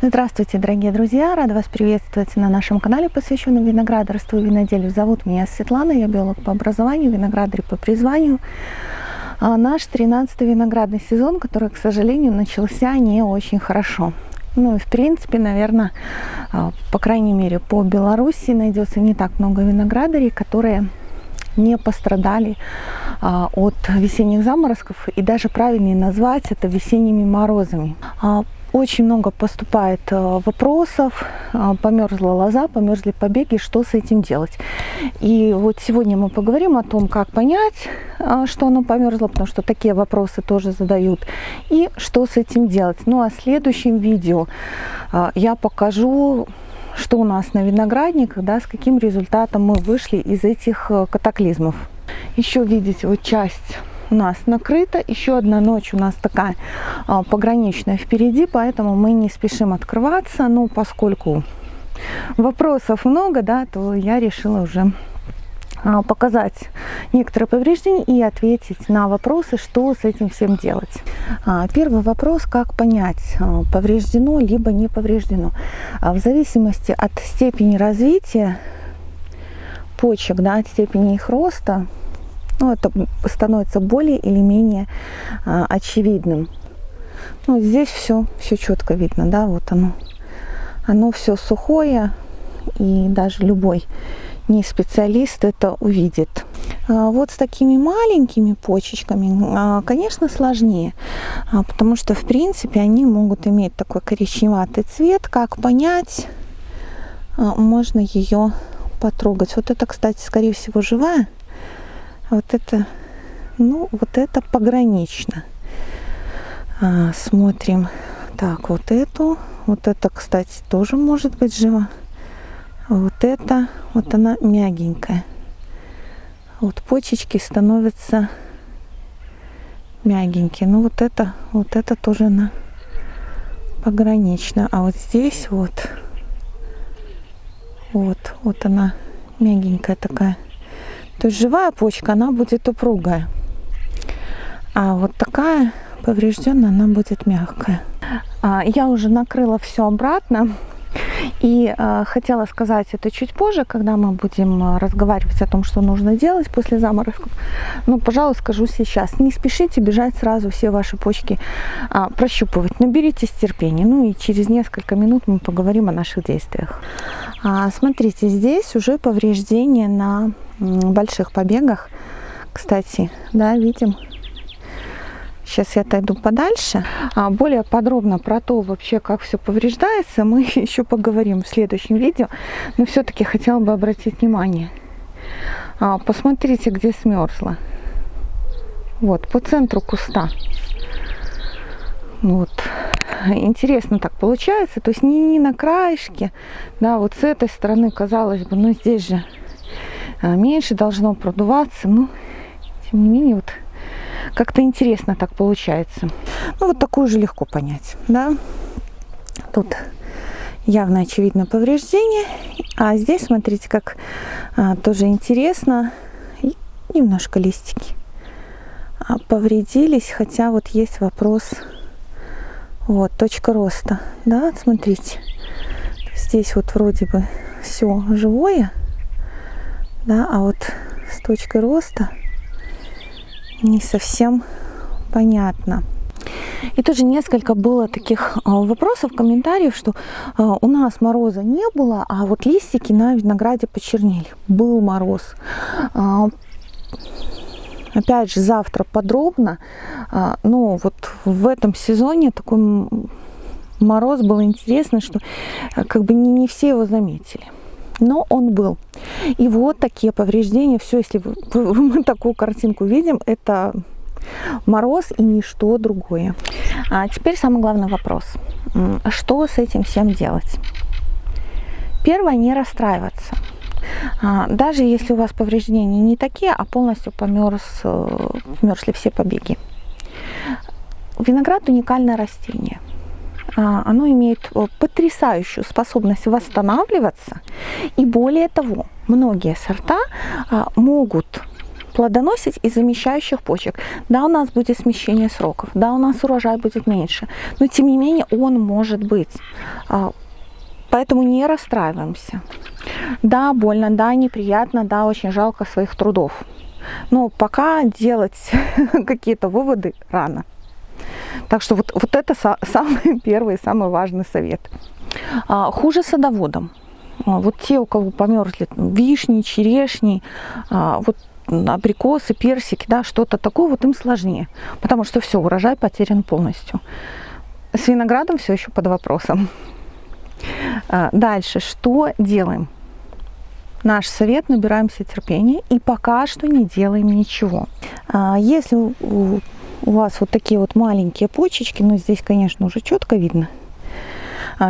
Здравствуйте, дорогие друзья! Рада вас приветствовать на нашем канале, посвященном виноградарству и виноделию. Зовут меня Светлана, я биолог по образованию, виноградарь по призванию. А наш 13-й виноградный сезон, который, к сожалению, начался не очень хорошо. Ну и в принципе, наверное, а, по крайней мере, по Беларуси найдется не так много виноградарей, которые не пострадали а, от весенних заморозков и даже правильнее назвать это весенними морозами. А, очень много поступает э, вопросов, э, померзла лоза, померзли побеги, что с этим делать. И вот сегодня мы поговорим о том, как понять, э, что оно померзло, потому что такие вопросы тоже задают, и что с этим делать. Ну а в следующем видео я покажу, что у нас на виноградниках, да, с каким результатом мы вышли из этих катаклизмов. Еще видите вот часть у нас накрыта. Еще одна ночь у нас такая а, пограничная впереди, поэтому мы не спешим открываться. Но поскольку вопросов много, да, то я решила уже а, показать некоторые повреждения и ответить на вопросы, что с этим всем делать. А, первый вопрос, как понять, а, повреждено либо не повреждено. В зависимости от степени развития почек, да, от степени их роста, ну, это становится более или менее а, очевидным. Ну, здесь все, все четко видно, да, вот оно. Оно все сухое, и даже любой не специалист это увидит. А вот с такими маленькими почечками, а, конечно, сложнее, а, потому что, в принципе, они могут иметь такой коричневатый цвет. Как понять? Можно ее потрогать. Вот это, кстати, скорее всего, живая. Вот это, ну, вот это погранично. А, смотрим. Так, вот эту. Вот это, кстати, тоже может быть жива. Вот это, вот она мягенькая. Вот почечки становятся мягенькие. Ну, вот это, вот это тоже она погранично. А вот здесь вот, вот, вот она мягенькая такая. То есть живая почка, она будет упругая. А вот такая поврежденная, она будет мягкая. А, я уже накрыла все обратно. И э, хотела сказать это чуть позже, когда мы будем а, разговаривать о том, что нужно делать после заморозков. Но, пожалуй, скажу сейчас. Не спешите бежать сразу все ваши почки э, прощупывать. Наберитесь терпения. Ну и через несколько минут мы поговорим о наших действиях. А, смотрите, здесь уже повреждение на больших побегах. Кстати, да, видим. Сейчас я отойду подальше. А более подробно про то вообще, как все повреждается, мы еще поговорим в следующем видео. Но все-таки хотела бы обратить внимание. А, посмотрите, где смерзла. Вот, по центру куста. Вот. Интересно так получается. То есть не, не на краешке. Да, вот с этой стороны, казалось бы, но здесь же меньше должно продуваться. Ну, тем не менее, вот как-то интересно так получается. Ну, вот такую же легко понять, да. Тут явно очевидно повреждение. А здесь, смотрите, как а, тоже интересно. И немножко листики а, повредились, хотя вот есть вопрос. Вот, точка роста, да, смотрите. Здесь вот вроде бы все живое, да, а вот с точкой роста не совсем понятно. И тоже несколько было таких а, вопросов, комментариев, что а, у нас мороза не было, а вот листики на винограде почернели. Был мороз. А, опять же, завтра подробно. Но вот в этом сезоне такой мороз был интересный, что как бы не, не все его заметили но он был. И вот такие повреждения, все, если мы такую картинку видим, это мороз и ничто другое. А теперь самый главный вопрос. Что с этим всем делать? Первое, не расстраиваться. А, даже если у вас повреждения не такие, а полностью померз, э, померзли все побеги. Виноград уникальное растение. А, оно имеет э, потрясающую способность восстанавливаться. И более того, многие сорта а, могут плодоносить из замещающих почек. Да, у нас будет смещение сроков, да, у нас урожай будет меньше, но тем не менее он может быть. А, поэтому не расстраиваемся. Да, больно, да, неприятно, да, очень жалко своих трудов. Но пока делать какие-то выводы рано. Так что вот, вот это самый первый, самый важный совет. А, хуже садоводам. А, вот те, у кого померзли вишни, черешни, а, вот абрикосы, персики, да, что-то такое, вот им сложнее, потому что все, урожай потерян полностью. С виноградом все еще под вопросом. Дальше, что делаем? Наш совет, набираемся терпения и пока что не делаем ничего. Если у вас вот такие вот маленькие почечки, ну здесь, конечно, уже четко видно,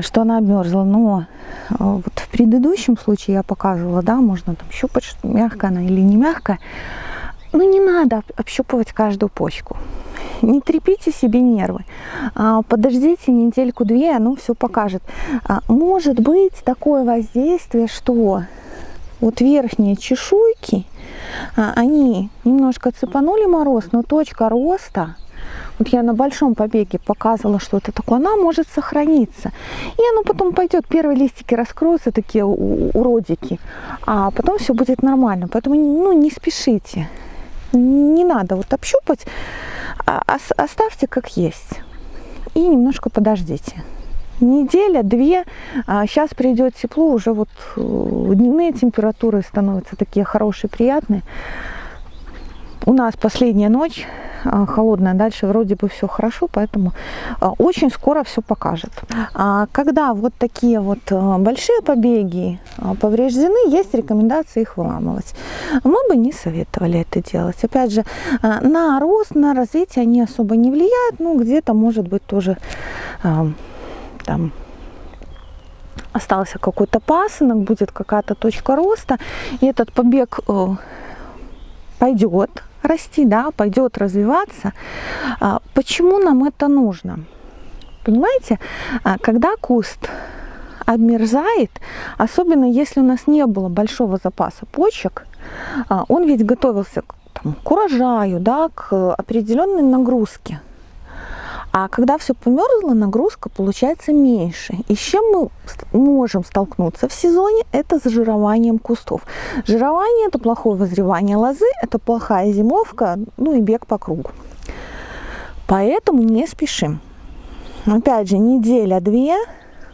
что она обмерзла, но вот в предыдущем случае я показывала, да, можно там щупать, мягкая она или не мягкая. Но не надо общупывать каждую почку. Не трепите себе нервы. А, подождите недельку-две, оно все покажет. А, может быть такое воздействие, что вот верхние чешуйки, а, они немножко цепанули мороз, но точка роста вот я на большом побеге показывала, что это такое, она может сохраниться. И оно потом пойдет, первые листики раскроются, такие уродики, а потом все будет нормально. Поэтому ну, не спешите, не надо вот общупать, а оставьте как есть и немножко подождите. Неделя, две, сейчас придет тепло, уже вот э, дневные температуры становятся такие хорошие, приятные. У нас последняя ночь а, холодная, дальше вроде бы все хорошо, поэтому а, очень скоро все покажет. А когда вот такие вот большие побеги повреждены, есть рекомендация их выламывать. Мы бы не советовали это делать. Опять же, на рост, на развитие они особо не влияют, ну где-то может быть тоже там остался какой-то пасынок, будет какая-то точка роста, и этот побег э, пойдет, расти, да, пойдет развиваться. А, почему нам это нужно? Понимаете, а, когда куст обмерзает, особенно если у нас не было большого запаса почек, а, он ведь готовился там, к урожаю, да, к определенной нагрузке. А когда все померзло, нагрузка получается меньше. И с чем мы можем столкнуться в сезоне? Это с жированием кустов. Жирование – это плохое возревание лозы, это плохая зимовка, ну и бег по кругу. Поэтому не спешим. Опять же, неделя-две,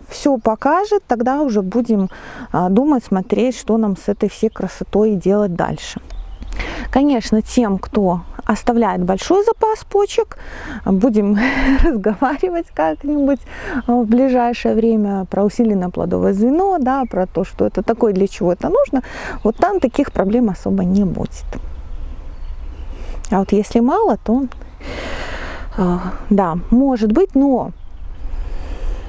все покажет, тогда уже будем а, думать, смотреть, что нам с этой всей красотой делать дальше. Конечно, тем, кто оставляет большой запас почек, будем разговаривать как-нибудь в ближайшее время про усиленное плодовое звено, да, про то, что это такое, для чего это нужно, вот там таких проблем особо не будет. А вот если мало, то э, да, может быть, но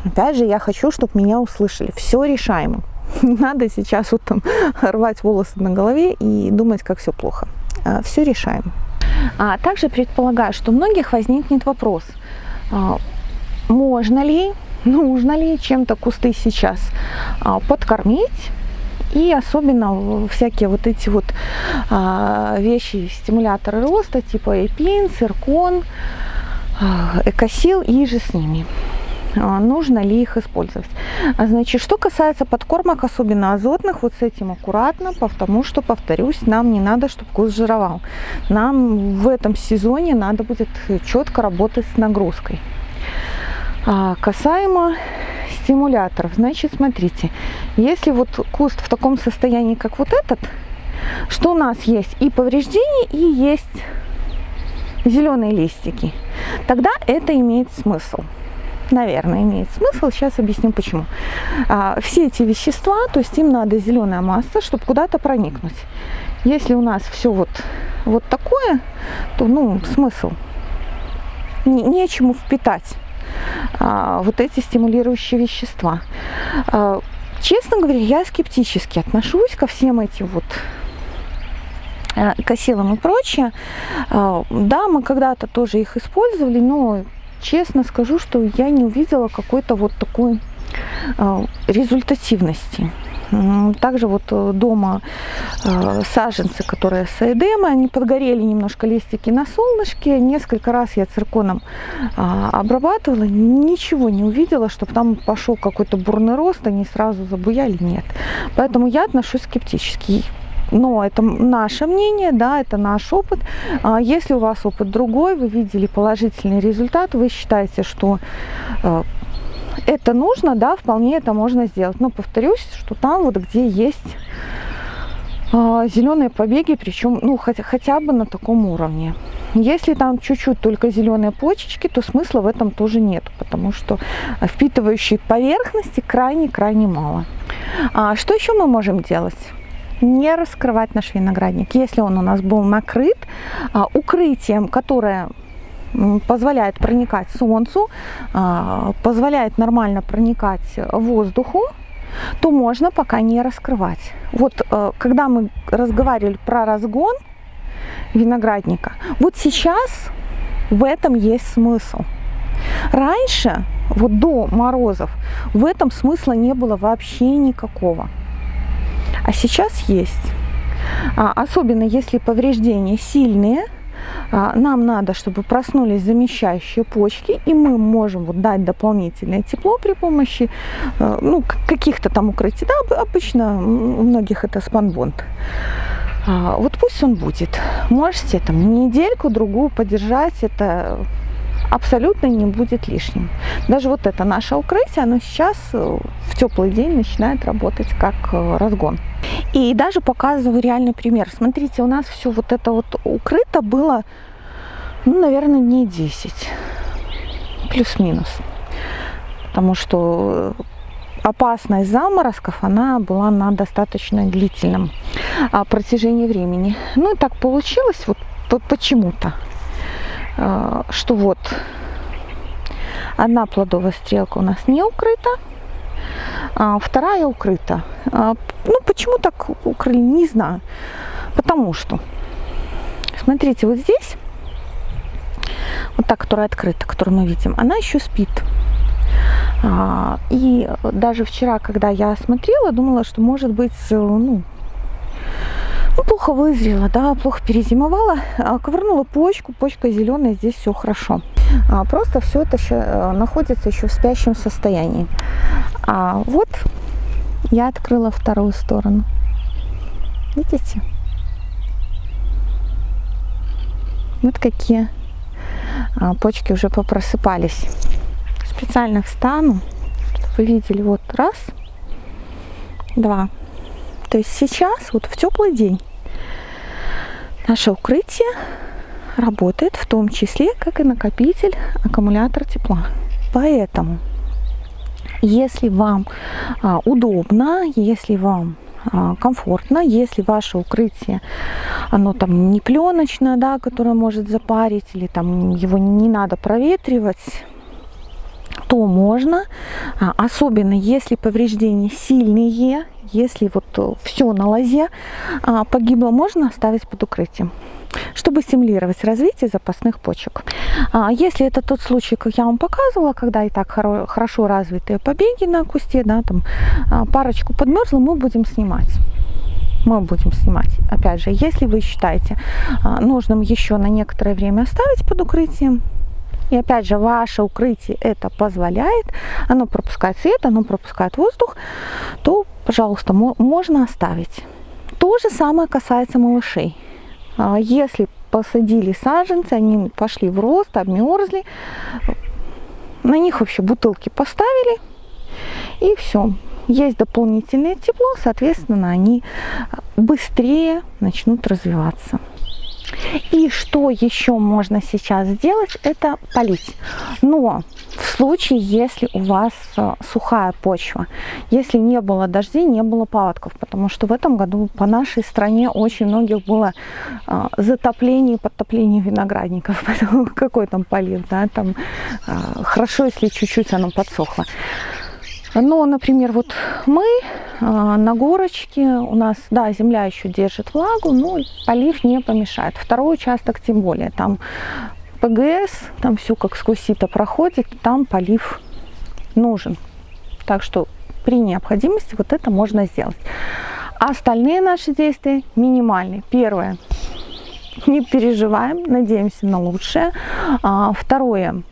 опять же я хочу, чтобы меня услышали. Все решаемо. Не надо сейчас вот там рвать волосы на голове и думать, как все плохо. А, все решаем. А также предполагаю, что у многих возникнет вопрос, а, можно ли, нужно ли чем-то кусты сейчас а, подкормить, и особенно всякие вот эти вот вещи, стимуляторы роста, типа эпин, циркон, экосил и же с ними. А, нужно ли их использовать. А, значит, что касается подкормок, особенно азотных, вот с этим аккуратно, потому что, повторюсь, нам не надо, чтобы куст жировал. Нам в этом сезоне надо будет четко работать с нагрузкой. А касаемо стимуляторов, значит, смотрите, если вот куст в таком состоянии, как вот этот, что у нас есть и повреждения, и есть зеленые листики, тогда это имеет смысл наверное, имеет смысл. Сейчас объясню почему. А, все эти вещества, то есть им надо зеленая масса, чтобы куда-то проникнуть. Если у нас все вот, вот такое, то ну, смысл. Не, нечему впитать а, вот эти стимулирующие вещества. А, честно говоря, я скептически отношусь ко всем этим вот а, косилам и прочее. А, да, мы когда-то тоже их использовали, но честно скажу, что я не увидела какой-то вот такой э, результативности. Также вот э, дома э, саженцы, которые с эдемой, они подгорели немножко листики на солнышке. Несколько раз я цирконом а, обрабатывала, ничего не увидела, чтобы там пошел какой-то бурный рост, они сразу забуяли, нет. Поэтому я отношусь скептически но это наше мнение, да, это наш опыт. А если у вас опыт другой, вы видели положительный результат, вы считаете, что э, это нужно, да, вполне это можно сделать. Но повторюсь, что там вот где есть а, зеленые побеги, причем ну, хотя, хотя бы на таком уровне. Если там чуть-чуть только зеленые почечки, то смысла в этом тоже нет, потому что впитывающей поверхности крайне-крайне мало. А что еще мы можем делать? Не раскрывать наш виноградник. Если он у нас был накрыт а, укрытием, которое позволяет проникать солнцу, а, позволяет нормально проникать воздуху, то можно пока не раскрывать. Вот э, когда мы разговаривали про разгон виноградника, вот сейчас в этом есть смысл. Раньше, вот до морозов, в этом смысла не было вообще никакого. А сейчас есть. А, особенно если повреждения сильные, а, нам надо, чтобы проснулись замещающие почки, и мы можем вот дать дополнительное тепло при помощи э, ну, каких-то там укрытий. Да, обычно у многих это спанбонд. А, вот пусть он будет. Можете там недельку-другую подержать, это абсолютно не будет лишним. Даже вот это наше укрытие, оно сейчас э, в теплый день начинает работать как э, разгон. И даже показываю реальный пример. Смотрите, у нас все вот это вот укрыто было, ну, наверное, не 10, плюс-минус. Потому что опасность заморозков, она была на достаточно длительном а, протяжении времени. Ну и так получилось вот почему-то, что вот одна плодовая стрелка у нас не укрыта, а вторая укрыта. А, ну, почему так укрыли, не знаю. Потому что, смотрите, вот здесь, вот та, которая открыта, которую мы видим, она еще спит. А, и даже вчера, когда я смотрела, думала, что может быть, ну, ну, плохо вызрела, да, плохо перезимовала, ковырнула почку, почка зеленая, здесь все хорошо. Просто все это еще э, находится еще в спящем состоянии. А вот я открыла вторую сторону. Видите? Вот какие а, почки уже попросыпались. Специально встану, чтобы вы видели. Вот раз, два. То есть сейчас, вот в теплый день, наше укрытие работает в том числе как и накопитель аккумулятор тепла. Поэтому если вам а, удобно, если вам а, комфортно, если ваше укрытие, оно там не пленочное, да, которое может запарить, или там его не надо проветривать, то можно, а, особенно если повреждения сильные, если вот все на лозе погибло, можно оставить под укрытием чтобы стимулировать развитие запасных почек. А если это тот случай, как я вам показывала, когда и так хорошо развитые побеги на кусте, да, там а, парочку подмерзла, мы будем снимать мы будем снимать. Опять же, если вы считаете а, нужным еще на некоторое время оставить под укрытием, и опять же, ваше укрытие это позволяет, оно пропускает свет, оно пропускает воздух, то, пожалуйста, можно оставить. То же самое касается малышей. А если посадили саженцы, они пошли в рост, обмерзли, на них вообще бутылки поставили, и все. Есть дополнительное тепло, соответственно, они быстрее начнут развиваться. И что еще можно сейчас сделать, это полить. Но в случае, если у вас э, сухая почва, если не было дождей, не было паводков, потому что в этом году по нашей стране очень многих было э, затопление и подтопление виноградников, поэтому какой там полив, да, там э, хорошо, если чуть-чуть оно подсохло. Но, например, вот мы на горочке, у нас, да, земля еще держит влагу, но полив не помешает. Второй участок тем более, там ПГС, там все как сквозь сито проходит, там полив нужен. Так что при необходимости вот это можно сделать. Остальные наши действия минимальны. Первое. Не переживаем, надеемся на лучшее. А, второе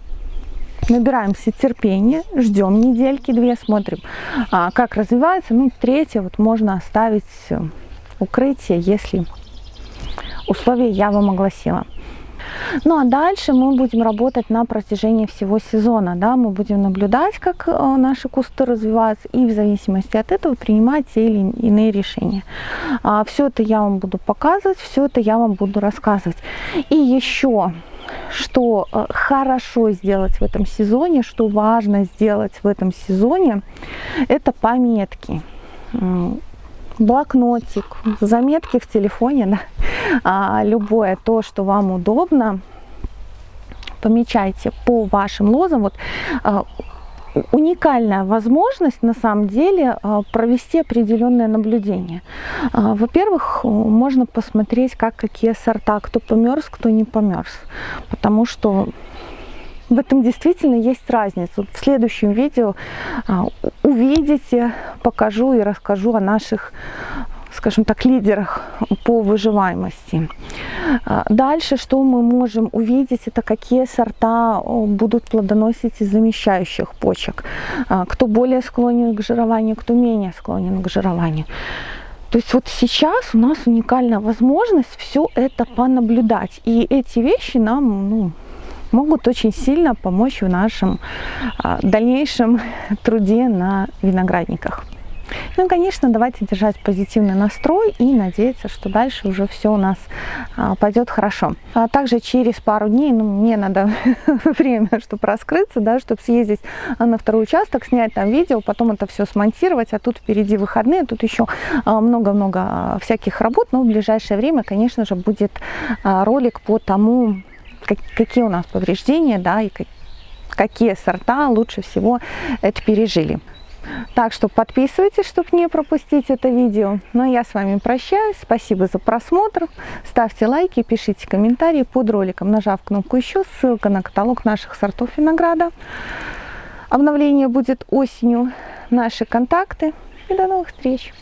набираемся терпения, ждем недельки две, смотрим, а, как развивается. Ну, третье, вот можно оставить укрытие, если условия я вам огласила. Ну а дальше мы будем работать на протяжении всего сезона. Да? Мы будем наблюдать, как э, наши кусты развиваются и в зависимости от этого принимать те или иные решения. А, все это я вам буду показывать, все это я вам буду рассказывать. И еще что э, хорошо сделать в этом сезоне, что важно сделать в этом сезоне, это пометки блокнотик, заметки в телефоне, да, а, любое то, что вам удобно, помечайте по вашим лозам. Вот а, уникальная возможность на самом деле а, провести определенное наблюдение. А, во-первых, можно посмотреть, как какие сорта, кто померз, кто не померз, потому что в этом действительно есть разница. В следующем видео а, увидите, покажу и расскажу о наших скажем так, лидерах по выживаемости. А, дальше, что мы можем увидеть, это какие сорта будут плодоносить из замещающих почек. А, кто более склонен к жированию, кто менее склонен к жированию. То есть вот сейчас у нас уникальная возможность все это понаблюдать. И эти вещи нам ну, могут очень сильно помочь в нашем а, дальнейшем труде на виноградниках. Ну конечно, давайте держать позитивный настрой и надеяться, что дальше уже все у нас а, пойдет хорошо. А также через пару дней, ну, мне надо время, чтобы раскрыться, да, чтобы съездить на второй участок, снять там видео, потом это все смонтировать, а тут впереди выходные, тут еще много-много всяких работ, но в ближайшее время, конечно же, будет ролик по тому, какие у нас повреждения, да, и какие сорта лучше всего это пережили. Так что подписывайтесь, чтобы не пропустить это видео. Ну а я с вами прощаюсь. Спасибо за просмотр. Ставьте лайки, пишите комментарии под роликом, нажав кнопку «Еще». Ссылка на каталог наших сортов винограда. Обновление будет осенью. Наши контакты. И до новых встреч!